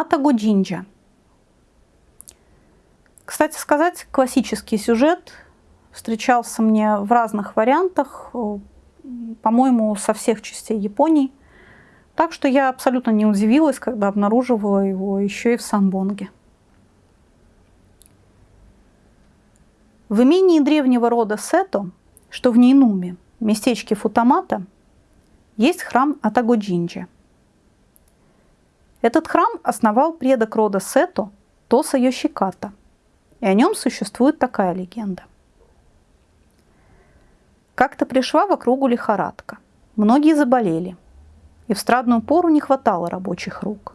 Атаго Джинджа. Кстати сказать, классический сюжет встречался мне в разных вариантах, по-моему, со всех частей Японии. Так что я абсолютно не удивилась, когда обнаруживала его еще и в Самбонге. В имении древнего рода Сето, что в Нейнуме, местечке Футамата, есть храм Атагоджинджи. Этот храм основал предок рода Сето Тоса Йошиката, и о нем существует такая легенда. Как-то пришла в округу лихорадка. Многие заболели – и в страдную пору не хватало рабочих рук.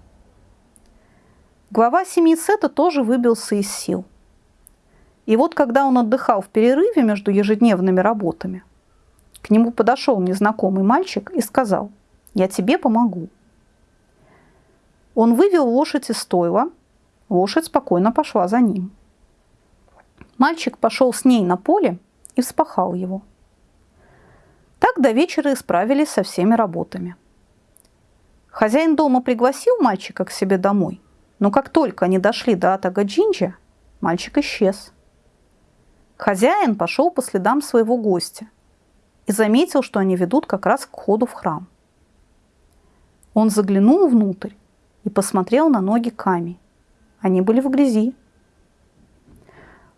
Глава семьи Сета тоже выбился из сил. И вот когда он отдыхал в перерыве между ежедневными работами, к нему подошел незнакомый мальчик и сказал, «Я тебе помогу». Он вывел лошадь из стойла, лошадь спокойно пошла за ним. Мальчик пошел с ней на поле и вспахал его. Так до вечера исправились со всеми работами – Хозяин дома пригласил мальчика к себе домой, но как только они дошли до Атага Джинджа, мальчик исчез. Хозяин пошел по следам своего гостя и заметил, что они ведут как раз к входу в храм. Он заглянул внутрь и посмотрел на ноги Ками. Они были в грязи.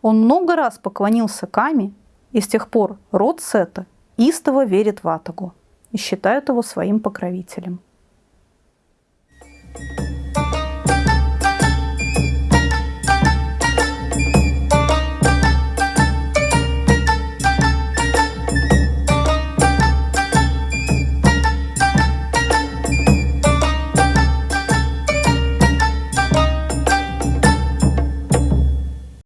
Он много раз поклонился Ками, и с тех пор род Сета истово верит в Атагу и считают его своим покровителем.